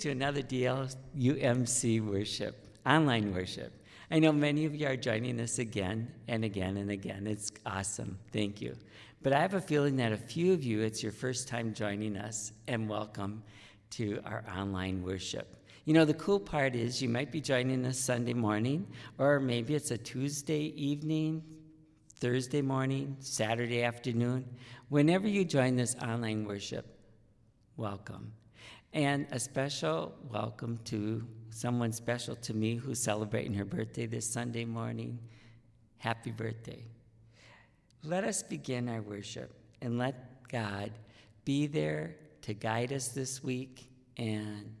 To another DLUMC worship, online worship. I know many of you are joining us again and again and again. It's awesome. Thank you. But I have a feeling that a few of you, it's your first time joining us, and welcome to our online worship. You know, the cool part is you might be joining us Sunday morning, or maybe it's a Tuesday evening, Thursday morning, Saturday afternoon. Whenever you join this online worship, welcome. And a special welcome to someone special to me who's celebrating her birthday this Sunday morning. Happy birthday. Let us begin our worship and let God be there to guide us this week and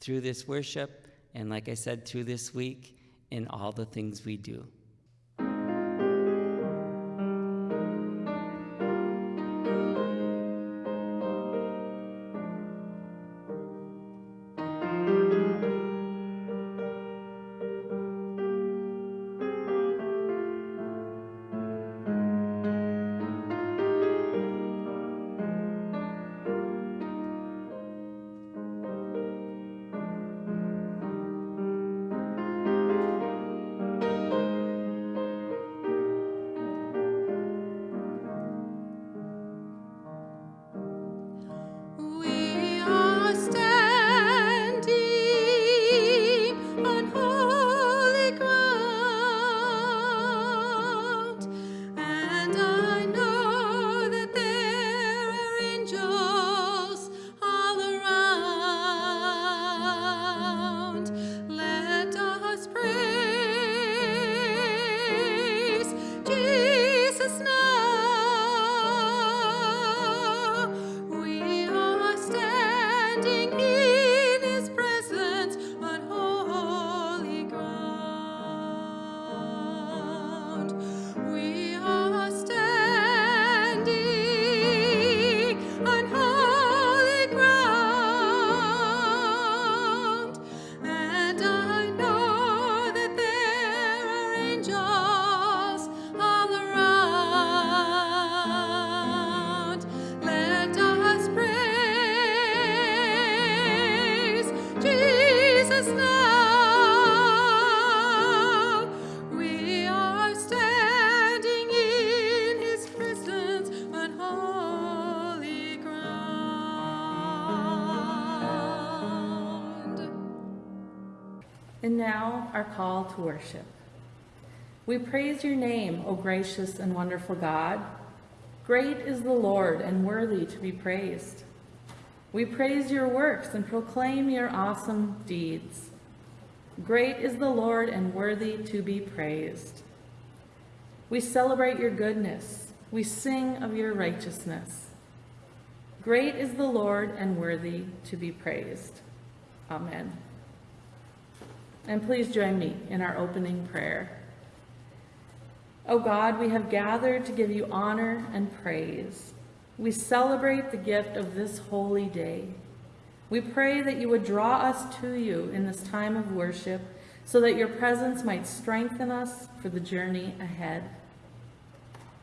through this worship, and like I said, through this week, in all the things we do. Our call to worship. We praise your name, O gracious and wonderful God. Great is the Lord and worthy to be praised. We praise your works and proclaim your awesome deeds. Great is the Lord and worthy to be praised. We celebrate your goodness. We sing of your righteousness. Great is the Lord and worthy to be praised. Amen. And please join me in our opening prayer. O God, we have gathered to give you honor and praise. We celebrate the gift of this holy day. We pray that you would draw us to you in this time of worship so that your presence might strengthen us for the journey ahead.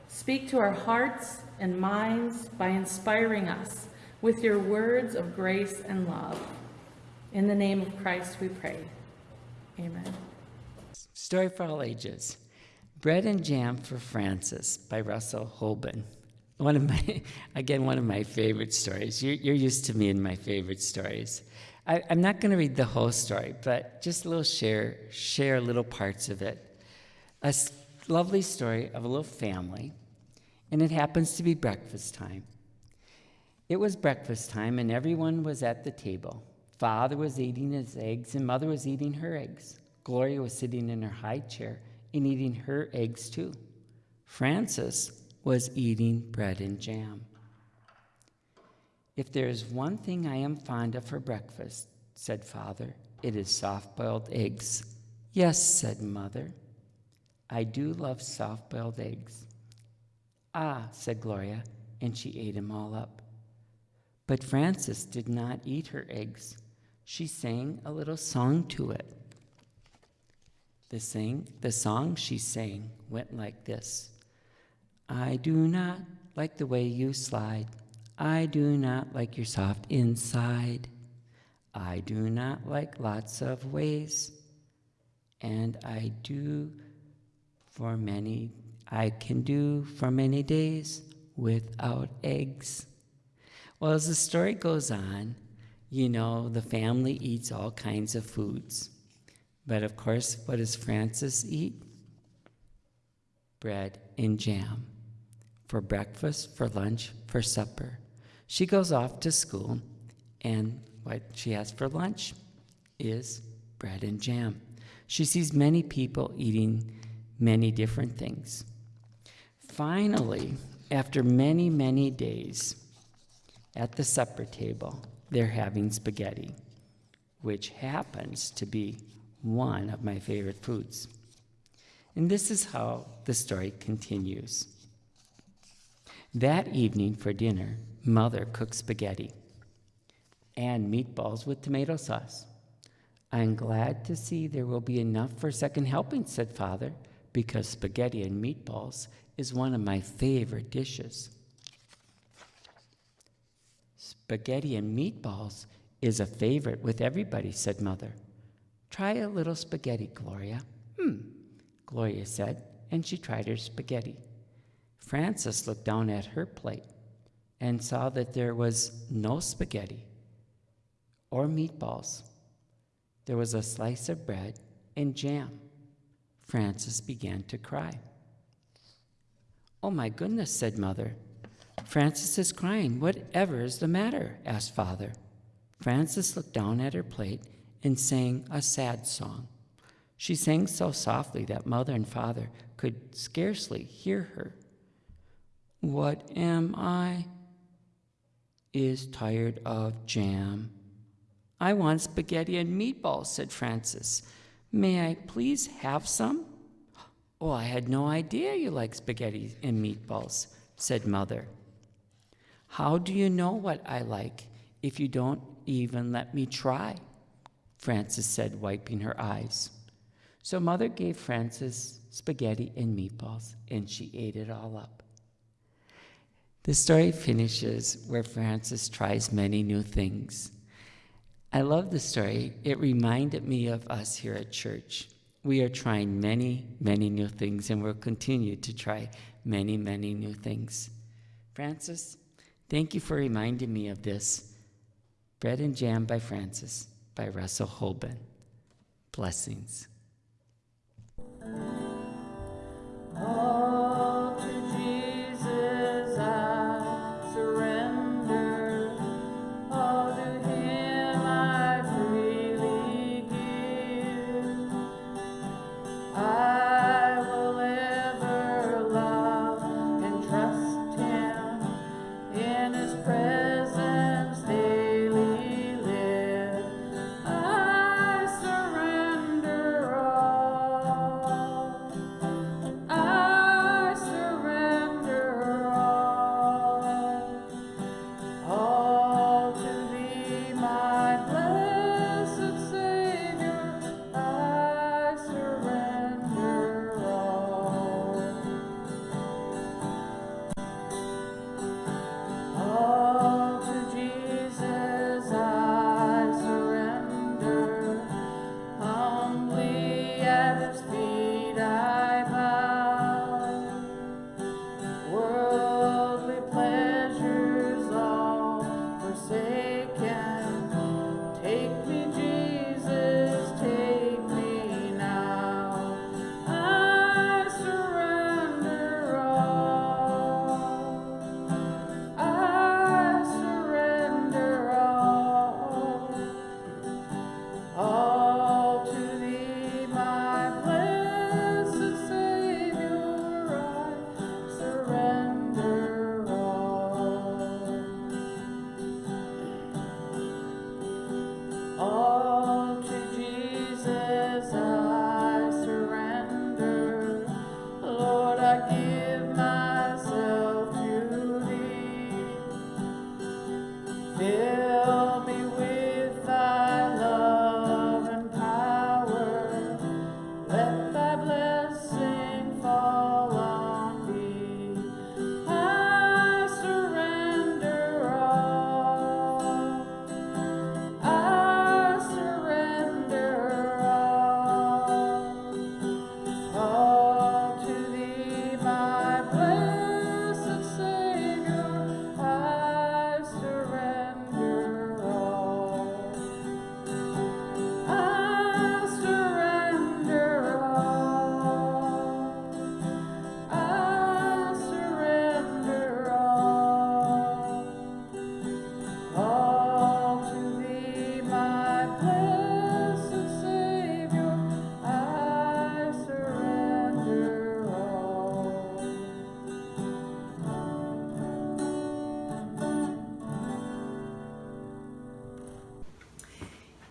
Speak to our hearts and minds by inspiring us with your words of grace and love. In the name of Christ we pray. Amen. Story for all ages. Bread and Jam for Frances by Russell Hoban. One of my, again, one of my favorite stories. You're, you're used to me and my favorite stories. I, am not going to read the whole story, but just a little share, share little parts of it. A lovely story of a little family, and it happens to be breakfast time. It was breakfast time, and everyone was at the table. Father was eating his eggs, and Mother was eating her eggs. Gloria was sitting in her high chair and eating her eggs too. Frances was eating bread and jam. If there is one thing I am fond of for breakfast, said Father, it is soft boiled eggs. Yes, said Mother. I do love soft boiled eggs. Ah, said Gloria, and she ate them all up. But Frances did not eat her eggs she sang a little song to it. The, sing, the song she sang went like this I do not like the way you slide. I do not like your soft inside. I do not like lots of ways, and I do for many, I can do for many days without eggs. Well, as the story goes on, you know, the family eats all kinds of foods. But of course, what does Frances eat? Bread and jam. For breakfast, for lunch, for supper. She goes off to school, and what she has for lunch is bread and jam. She sees many people eating many different things. Finally, after many, many days, at the supper table, they're having spaghetti, which happens to be one of my favorite foods. And this is how the story continues. That evening for dinner, Mother cooked spaghetti and meatballs with tomato sauce. I'm glad to see there will be enough for a second helping, said Father, because spaghetti and meatballs is one of my favorite dishes. Spaghetti and meatballs is a favorite with everybody, said Mother. Try a little spaghetti, Gloria. Hmm, Gloria said, and she tried her spaghetti. Frances looked down at her plate and saw that there was no spaghetti or meatballs. There was a slice of bread and jam. Frances began to cry. Oh my goodness, said Mother. Frances is crying. Whatever is the matter? asked Father. Frances looked down at her plate and sang a sad song. She sang so softly that Mother and Father could scarcely hear her. What am I? Is tired of jam. I want spaghetti and meatballs, said Frances. May I please have some? Oh, I had no idea you like spaghetti and meatballs, said Mother. How do you know what I like if you don't even let me try? Frances said, wiping her eyes. So Mother gave Frances spaghetti and meatballs, and she ate it all up. The story finishes where Frances tries many new things. I love the story. It reminded me of us here at church. We are trying many, many new things, and we'll continue to try many, many new things. Frances, thank you for reminding me of this. Bread and Jam by Frances by Russell Hoban. Blessings. All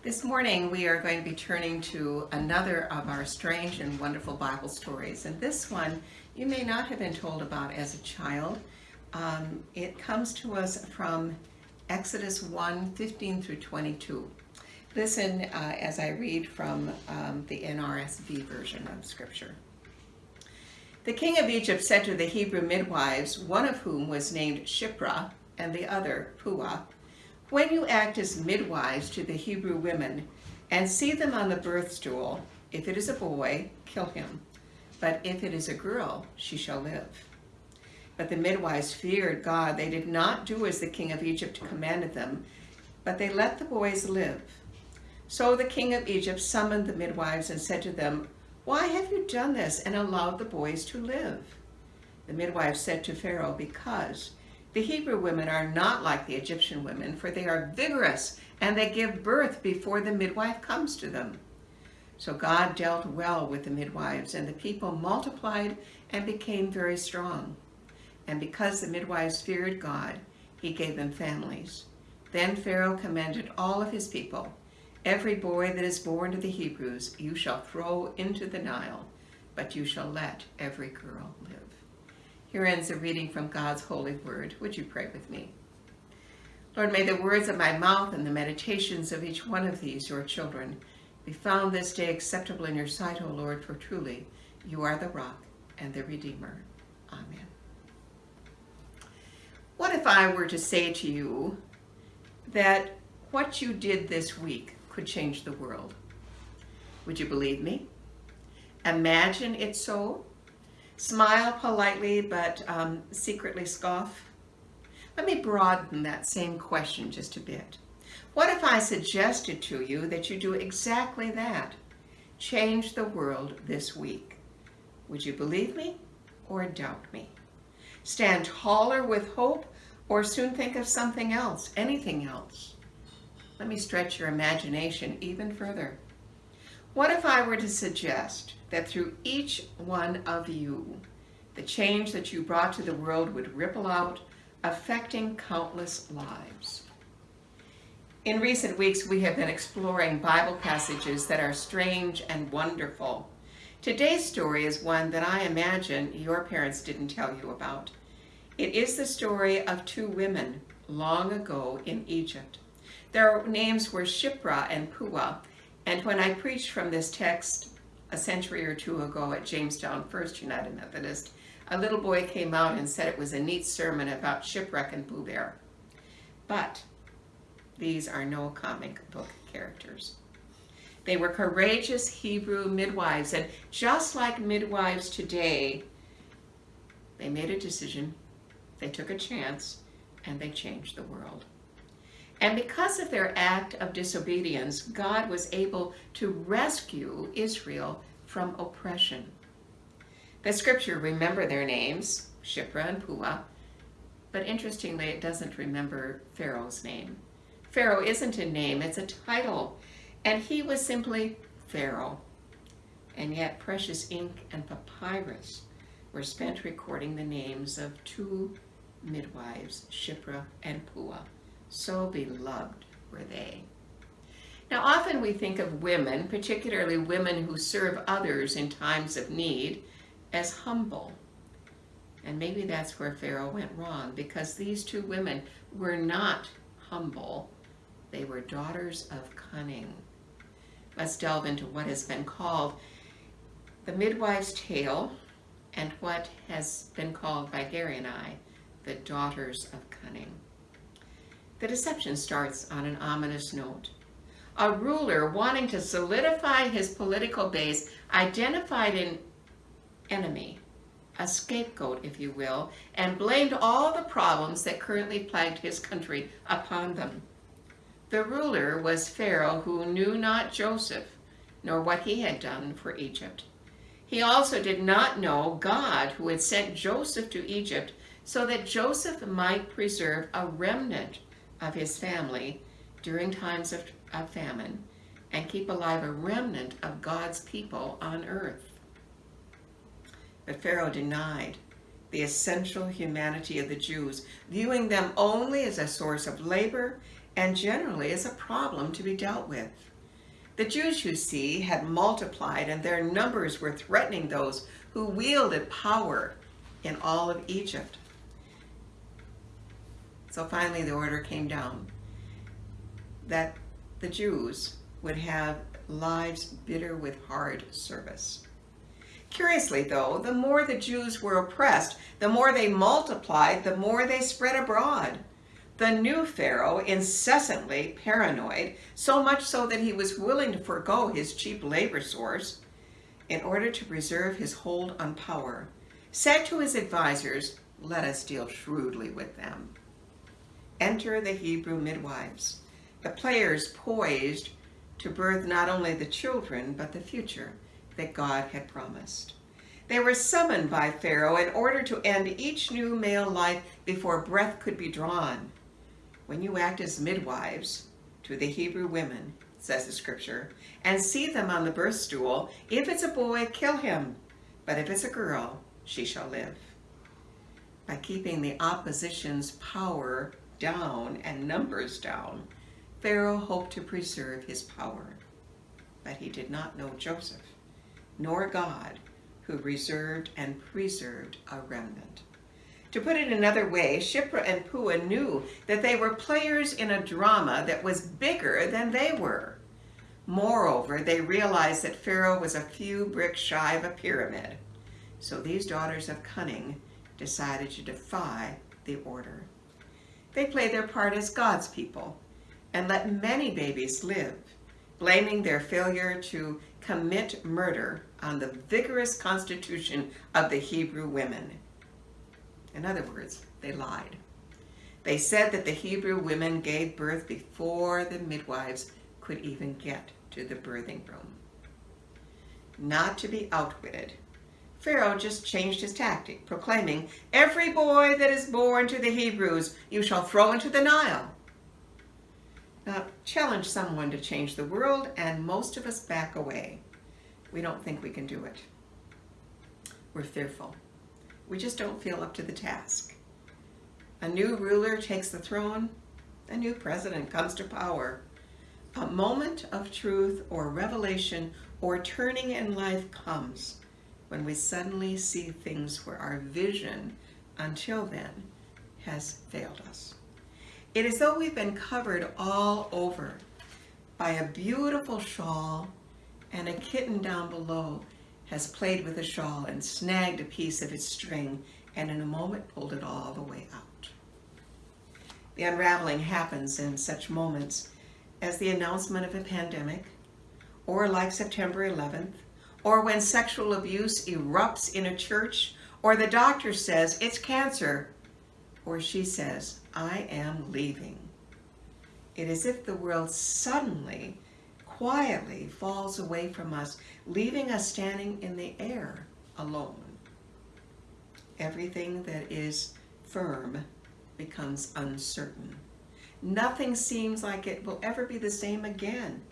This morning we are going to be turning to another of our strange and wonderful Bible stories. And this one you may not have been told about as a child. Um, it comes to us from Exodus 1 15 through 22. Listen uh, as I read from um, the NRSV version of Scripture. The king of Egypt said to the Hebrew midwives, one of whom was named Shiphrah and the other Puah, When you act as midwives to the Hebrew women and see them on the birth stool, if it is a boy, kill him. But if it is a girl, she shall live. But the midwives feared God. They did not do as the king of Egypt commanded them, but they let the boys live. So the king of Egypt summoned the midwives and said to them, why have you done this and allowed the boys to live? The midwife said to Pharaoh, Because the Hebrew women are not like the Egyptian women, for they are vigorous and they give birth before the midwife comes to them. So God dealt well with the midwives, and the people multiplied and became very strong. And because the midwives feared God, he gave them families. Then Pharaoh commanded all of his people Every boy that is born to the Hebrews you shall throw into the Nile, but you shall let every girl live. Here ends a reading from God's holy word. Would you pray with me? Lord, may the words of my mouth and the meditations of each one of these, your children, be found this day acceptable in your sight, O Lord, for truly you are the rock and the Redeemer. Amen. What if I were to say to you that what you did this week could change the world. Would you believe me? Imagine it so. Smile politely, but um, secretly scoff. Let me broaden that same question just a bit. What if I suggested to you that you do exactly that? Change the world this week. Would you believe me or doubt me? Stand taller with hope or soon think of something else, anything else? Let me stretch your imagination even further. What if I were to suggest that through each one of you, the change that you brought to the world would ripple out, affecting countless lives? In recent weeks, we have been exploring Bible passages that are strange and wonderful. Today's story is one that I imagine your parents didn't tell you about. It is the story of two women long ago in Egypt. Their names were Shiphrah and Puah, and when I preached from this text a century or two ago at Jamestown First United Methodist, a little boy came out and said it was a neat sermon about shipwreck and Pooh Bear. But these are no comic book characters. They were courageous Hebrew midwives, and just like midwives today, they made a decision, they took a chance, and they changed the world. And because of their act of disobedience, God was able to rescue Israel from oppression. The scripture remember their names, Shiphrah and Puah, but interestingly, it doesn't remember Pharaoh's name. Pharaoh isn't a name, it's a title, and he was simply Pharaoh. And yet precious ink and papyrus were spent recording the names of two midwives, Shiphrah and Puah. So beloved were they. Now, often we think of women, particularly women who serve others in times of need, as humble. And maybe that's where Pharaoh went wrong, because these two women were not humble. They were daughters of cunning. Let's delve into what has been called the midwife's tale and what has been called by Gary and I the daughters of cunning. The deception starts on an ominous note. A ruler wanting to solidify his political base identified an enemy, a scapegoat, if you will, and blamed all the problems that currently plagued his country upon them. The ruler was Pharaoh, who knew not Joseph, nor what he had done for Egypt. He also did not know God, who had sent Joseph to Egypt so that Joseph might preserve a remnant of his family during times of, of famine and keep alive a remnant of God's people on earth. But Pharaoh denied the essential humanity of the Jews, viewing them only as a source of labor and generally as a problem to be dealt with. The Jews, you see, had multiplied and their numbers were threatening those who wielded power in all of Egypt. So finally the order came down that the Jews would have lives bitter with hard service. Curiously, though, the more the Jews were oppressed, the more they multiplied, the more they spread abroad. The new Pharaoh, incessantly paranoid, so much so that he was willing to forego his cheap labor source in order to preserve his hold on power, said to his advisers, Let us deal shrewdly with them. Enter the Hebrew midwives, the players poised to birth not only the children, but the future that God had promised. They were summoned by Pharaoh in order to end each new male life before breath could be drawn. When you act as midwives to the Hebrew women, says the scripture, and see them on the birth stool, if it's a boy, kill him, but if it's a girl, she shall live. By keeping the opposition's power down and numbers down, Pharaoh hoped to preserve his power. But he did not know Joseph, nor God, who reserved and preserved a remnant. To put it another way, Shiphrah and Puah knew that they were players in a drama that was bigger than they were. Moreover, they realized that Pharaoh was a few bricks shy of a pyramid. So these daughters of cunning decided to defy the order. They played their part as God's people and let many babies live, blaming their failure to commit murder on the vigorous constitution of the Hebrew women. In other words, they lied. They said that the Hebrew women gave birth before the midwives could even get to the birthing room. Not to be outwitted, Pharaoh just changed his tactic, proclaiming, Every boy that is born to the Hebrews you shall throw into the Nile. Now, challenge someone to change the world, and most of us back away. We don't think we can do it. We're fearful. We just don't feel up to the task. A new ruler takes the throne, a new president comes to power. A moment of truth or revelation or turning in life comes when we suddenly see things where our vision until then has failed us. It is though we've been covered all over by a beautiful shawl and a kitten down below has played with the shawl and snagged a piece of its string and in a moment pulled it all the way out. The unraveling happens in such moments as the announcement of a pandemic, or like September 11th, or when sexual abuse erupts in a church, or the doctor says it's cancer, or she says, I am leaving. It is if the world suddenly, quietly falls away from us, leaving us standing in the air alone. Everything that is firm becomes uncertain. Nothing seems like it will ever be the same again.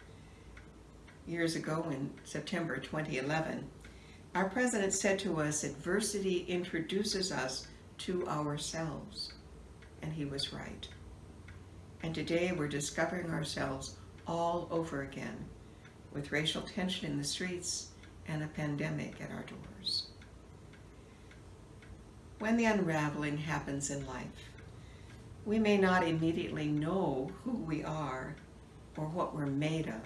Years ago in September 2011, our president said to us, adversity introduces us to ourselves. And he was right. And today we're discovering ourselves all over again with racial tension in the streets and a pandemic at our doors. When the unraveling happens in life, we may not immediately know who we are or what we're made of,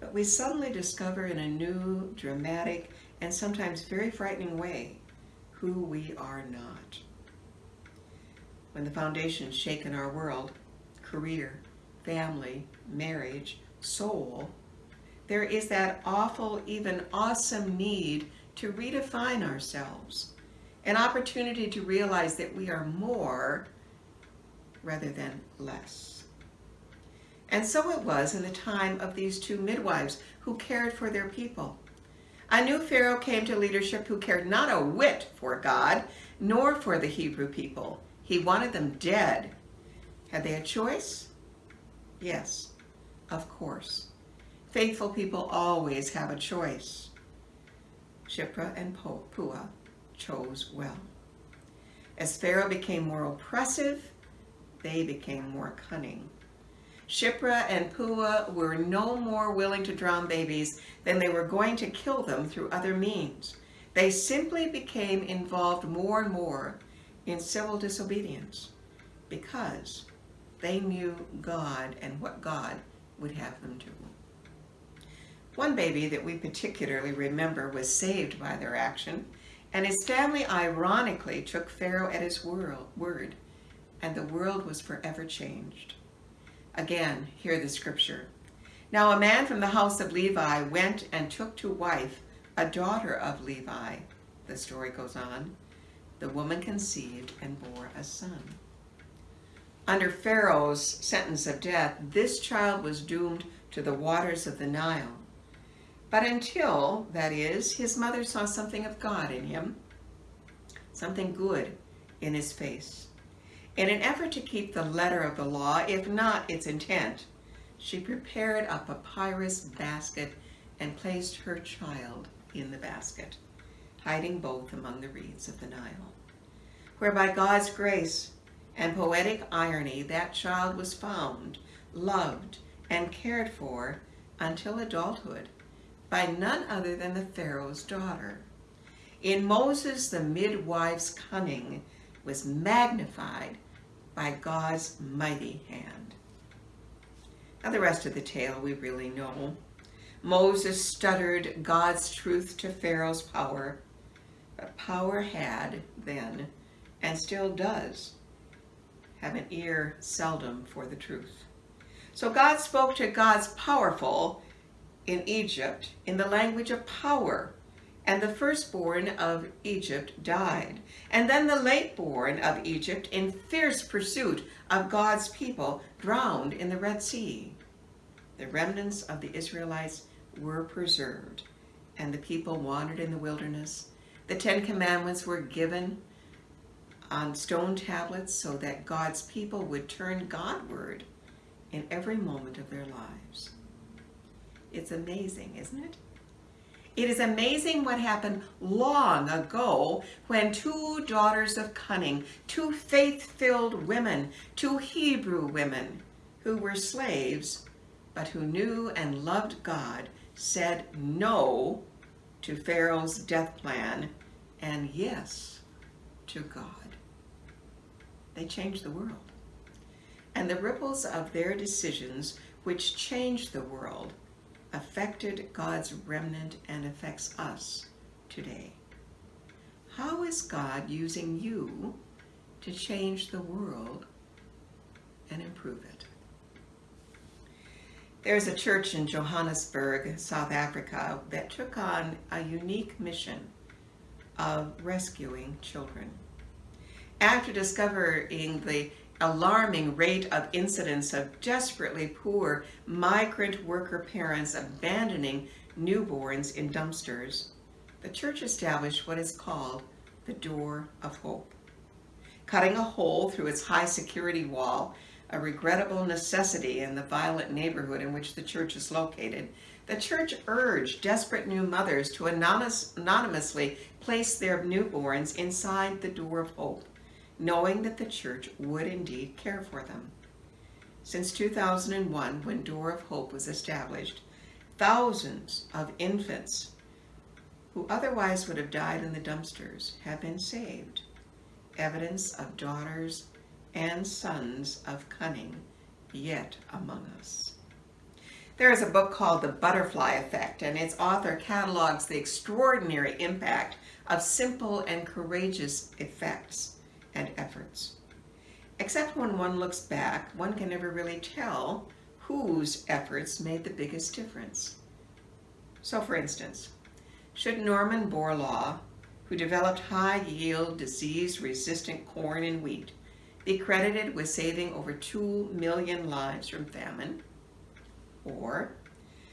but we suddenly discover in a new, dramatic, and sometimes very frightening way who we are not. When the foundations shake in our world, career, family, marriage, soul, there is that awful, even awesome need to redefine ourselves, an opportunity to realize that we are more rather than less. And so it was in the time of these two midwives who cared for their people. A new Pharaoh came to leadership who cared not a whit for God, nor for the Hebrew people. He wanted them dead. Had they a choice? Yes, of course. Faithful people always have a choice. Shiphrah and Puah chose well. As Pharaoh became more oppressive, they became more cunning. Shiphrah and Puah were no more willing to drown babies than they were going to kill them through other means. They simply became involved more and more in civil disobedience because they knew God and what God would have them do. One baby that we particularly remember was saved by their action, and his family ironically took Pharaoh at his word, and the world was forever changed. Again, hear the scripture. Now a man from the house of Levi went and took to wife a daughter of Levi. The story goes on. The woman conceived and bore a son. Under Pharaoh's sentence of death, this child was doomed to the waters of the Nile. But until, that is, his mother saw something of God in him, something good in his face. In an effort to keep the letter of the law, if not its intent, she prepared a papyrus basket and placed her child in the basket, hiding both among the reeds of the Nile, where by God's grace and poetic irony that child was found, loved, and cared for until adulthood by none other than the Pharaoh's daughter. In Moses, the midwife's cunning was magnified by God's mighty hand. Now the rest of the tale we really know. Moses stuttered God's truth to Pharaoh's power, but power had then, and still does, have an ear seldom for the truth. So God spoke to God's powerful in Egypt in the language of power, and the firstborn of Egypt died. And then the lateborn of Egypt, in fierce pursuit of God's people, drowned in the Red Sea. The remnants of the Israelites were preserved, and the people wandered in the wilderness. The Ten Commandments were given on stone tablets so that God's people would turn Godward in every moment of their lives. It's amazing, isn't it? It is amazing what happened long ago when two daughters of cunning, two faith-filled women, two Hebrew women who were slaves but who knew and loved God said no to Pharaoh's death plan and yes to God. They changed the world. And the ripples of their decisions, which changed the world, affected God's remnant and affects us today. How is God using you to change the world and improve it? There's a church in Johannesburg, South Africa, that took on a unique mission of rescuing children. After discovering the alarming rate of incidents of desperately poor migrant worker parents abandoning newborns in dumpsters, the church established what is called the Door of Hope. Cutting a hole through its high security wall, a regrettable necessity in the violent neighborhood in which the church is located, the church urged desperate new mothers to anonymous, anonymously place their newborns inside the Door of Hope knowing that the church would indeed care for them. Since 2001, when Door of Hope was established, thousands of infants who otherwise would have died in the dumpsters have been saved. Evidence of daughters and sons of cunning yet among us. There is a book called The Butterfly Effect, and its author catalogs the extraordinary impact of simple and courageous effects and efforts. Except when one looks back, one can never really tell whose efforts made the biggest difference. So for instance, should Norman Borlaug, who developed high-yield, disease-resistant corn and wheat, be credited with saving over 2 million lives from famine? Or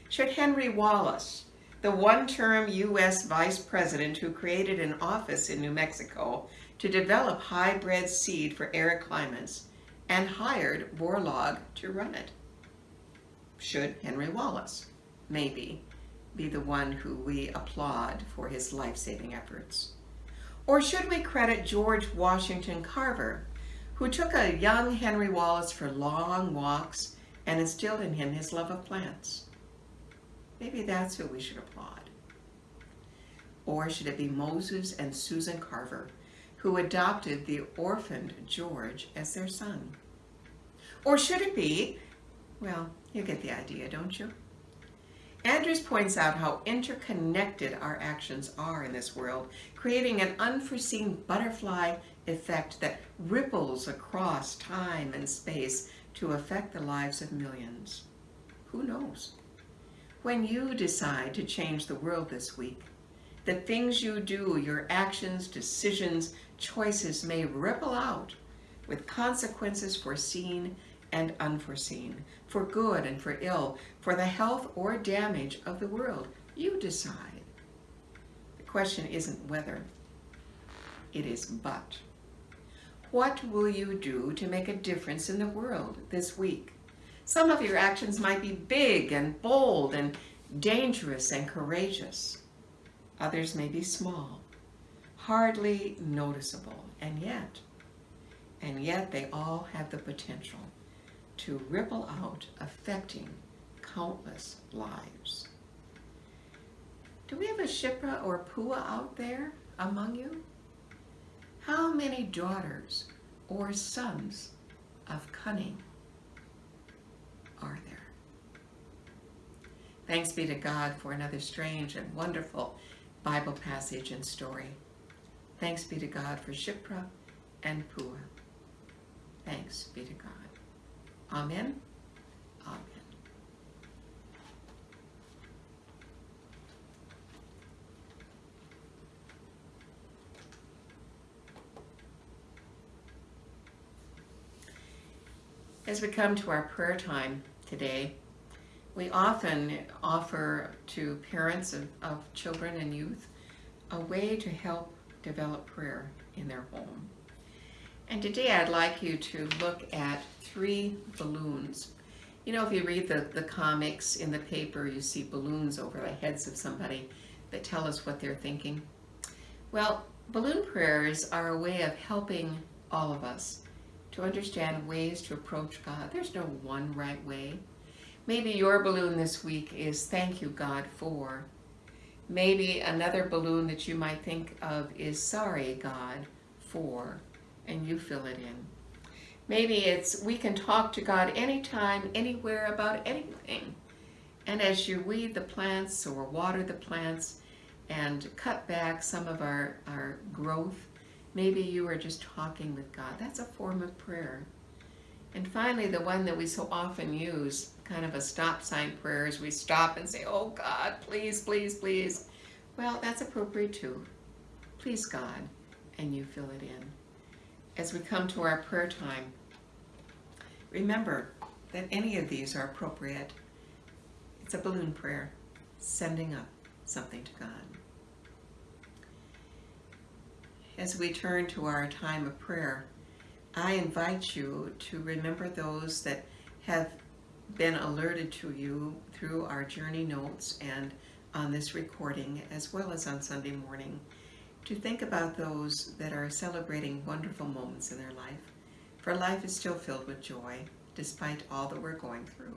should Henry Wallace, the one-term U.S. vice president who created an office in New Mexico to develop hybrid seed for arid climates and hired Borlaug to run it. Should Henry Wallace, maybe, be the one who we applaud for his life-saving efforts? Or should we credit George Washington Carver, who took a young Henry Wallace for long walks and instilled in him his love of plants. Maybe that's who we should applaud. Or should it be Moses and Susan Carver, who adopted the orphaned George as their son? Or should it be, well, you get the idea, don't you? Andrews points out how interconnected our actions are in this world, creating an unforeseen butterfly effect that ripples across time and space to affect the lives of millions. Who knows? When you decide to change the world this week, the things you do, your actions, decisions, choices may ripple out with consequences foreseen and unforeseen, for good and for ill, for the health or damage of the world. You decide. The question isn't whether, it is but. What will you do to make a difference in the world this week? Some of your actions might be big and bold and dangerous and courageous. Others may be small, hardly noticeable, and yet, and yet they all have the potential to ripple out, affecting countless lives. Do we have a Shiphrah or Puah out there among you? How many daughters or sons of cunning are there? Thanks be to God for another strange and wonderful Bible passage and story. Thanks be to God for Shiphrah and Puah. Thanks be to God. Amen. Amen. As we come to our prayer time today, we often offer to parents of, of children and youth a way to help develop prayer in their home. And today I'd like you to look at three balloons. You know, if you read the, the comics in the paper, you see balloons over the heads of somebody that tell us what they're thinking. Well, balloon prayers are a way of helping all of us to understand ways to approach God. There's no one right way. Maybe your balloon this week is thank you, God, for. Maybe another balloon that you might think of is sorry, God, for, and you fill it in. Maybe it's we can talk to God anytime, anywhere about anything. And as you weed the plants or water the plants and cut back some of our, our growth, maybe you are just talking with God. That's a form of prayer. And finally, the one that we so often use, kind of a stop sign prayer, is we stop and say, Oh God, please, please, please. Well, that's appropriate too. Please, God, and you fill it in. As we come to our prayer time, remember that any of these are appropriate. It's a balloon prayer, sending up something to God. As we turn to our time of prayer, I invite you to remember those that have been alerted to you through our journey notes and on this recording, as well as on Sunday morning, to think about those that are celebrating wonderful moments in their life. For life is still filled with joy, despite all that we're going through.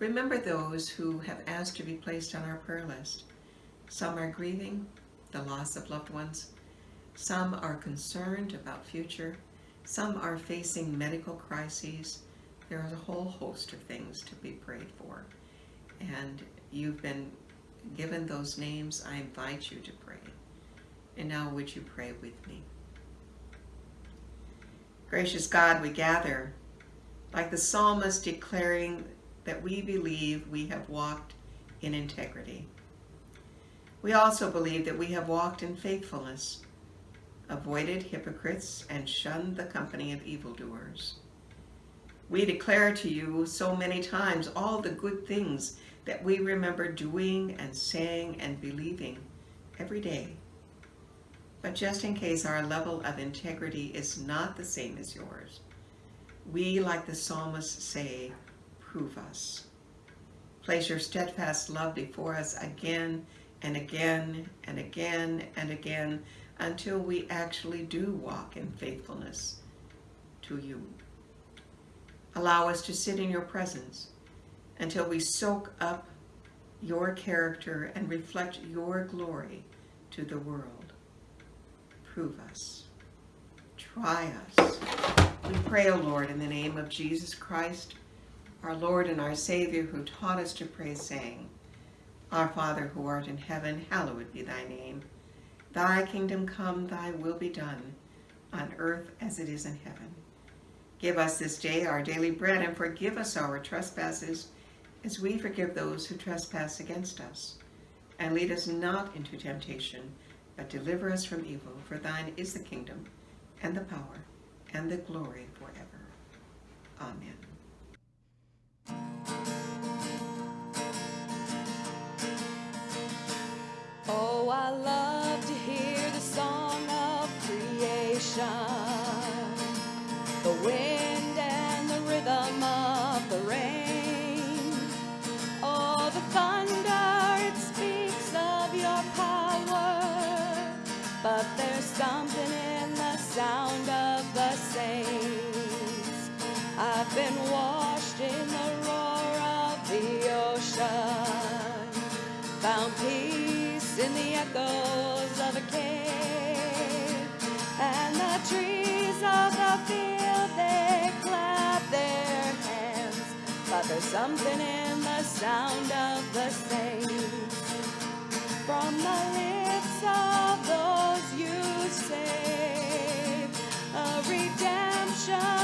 Remember those who have asked to be placed on our prayer list. Some are grieving the loss of loved ones. Some are concerned about future. Some are facing medical crises. There is a whole host of things to be prayed for. And you've been given those names. I invite you to pray. And now would you pray with me? Gracious God, we gather like the psalmist declaring that we believe we have walked in integrity. We also believe that we have walked in faithfulness, avoided hypocrites, and shunned the company of evildoers. We declare to you so many times all the good things that we remember doing and saying and believing every day. But just in case our level of integrity is not the same as yours, we, like the psalmist, say, prove us. Place your steadfast love before us again and again and again and again until we actually do walk in faithfulness to you. Allow us to sit in your presence until we soak up your character and reflect your glory to the world. Prove us. Try us. We pray, O Lord, in the name of Jesus Christ, our Lord and our Savior, who taught us to pray, saying, Our Father who art in heaven, hallowed be thy name. Thy kingdom come, thy will be done, on earth as it is in heaven. Give us this day our daily bread, and forgive us our trespasses, as we forgive those who trespass against us. And lead us not into temptation, but deliver us from evil. For thine is the kingdom, and the power, and the glory forever. Amen. Oh, I love of the field they clap their hands. But there's something in the sound of the saints. From the lips of those you save a redemption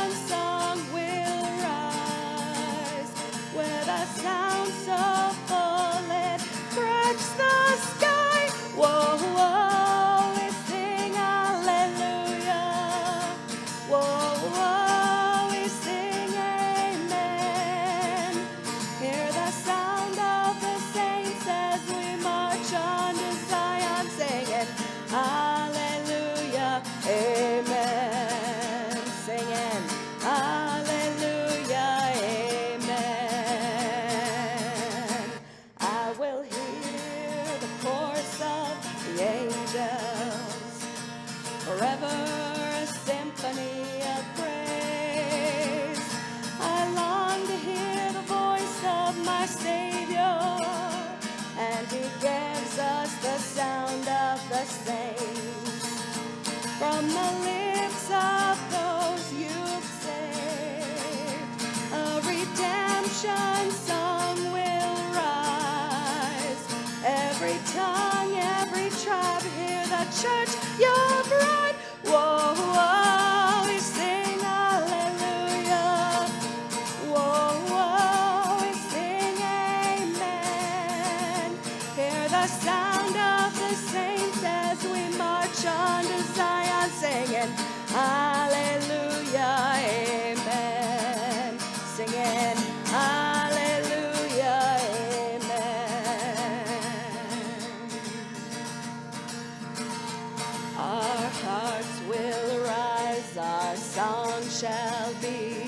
hearts will rise, our song shall be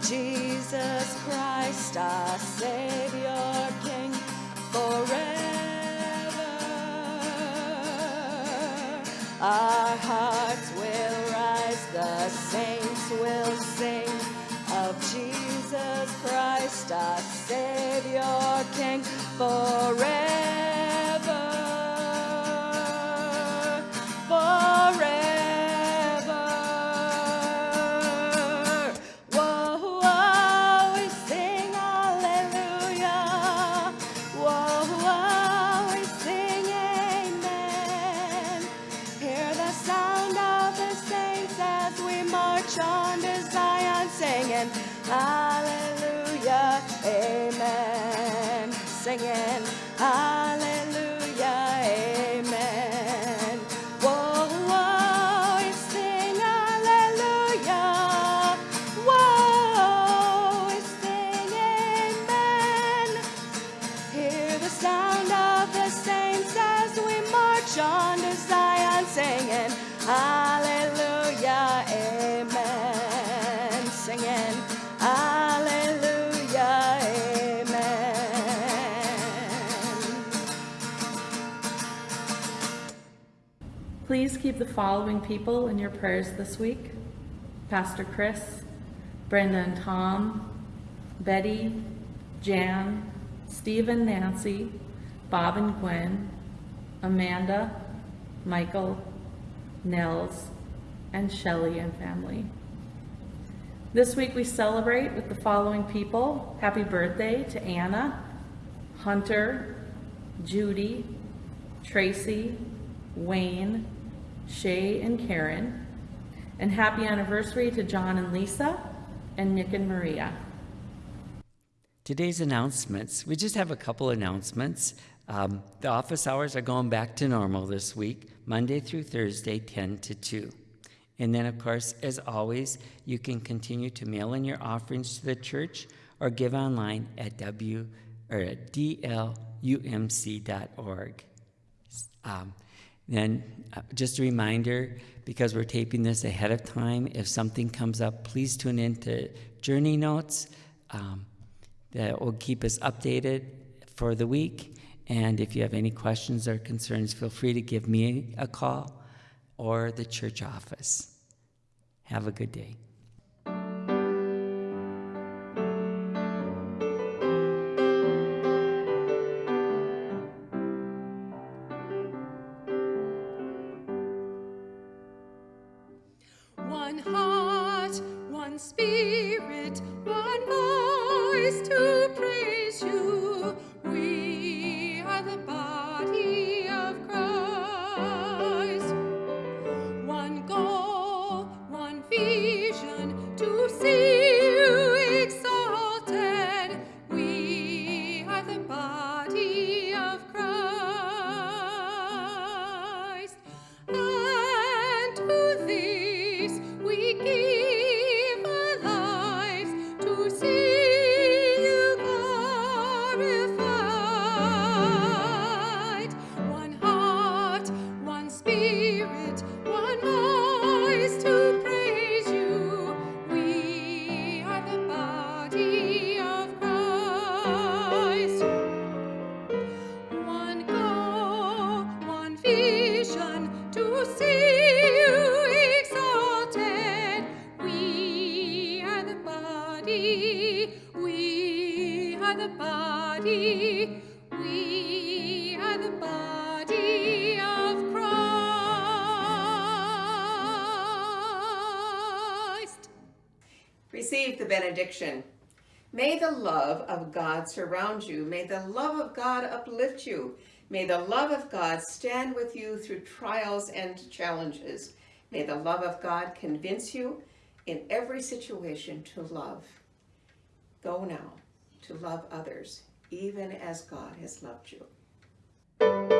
Jesus Christ, our Savior, King, forever. Our hearts will rise, the saints will sing of Jesus Christ, our Savior, King. Forever. Please keep the following people in your prayers this week Pastor Chris, Brenda and Tom, Betty, Jan, Steve and Nancy, Bob and Gwen, Amanda, Michael, Nels, and Shelley and family. This week we celebrate with the following people. Happy birthday to Anna, Hunter, Judy, Tracy, Wayne, Shay and Karen. And happy anniversary to John and Lisa, and Nick and Maria. Today's announcements. We just have a couple announcements. Um, the office hours are going back to normal this week, Monday through Thursday, 10 to 2. And then, of course, as always, you can continue to mail in your offerings to the church or give online at w or at dlumc.org. Um, then, uh, just a reminder, because we're taping this ahead of time, if something comes up, please tune in to Journey Notes. Um, that will keep us updated for the week. And if you have any questions or concerns, feel free to give me a call or the church office. Have a good day. We are the body, we are the body of Christ. Receive the benediction. May the love of God surround you. May the love of God uplift you. May the love of God stand with you through trials and challenges. May the love of God convince you in every situation to love. Go now to love others, even as God has loved you.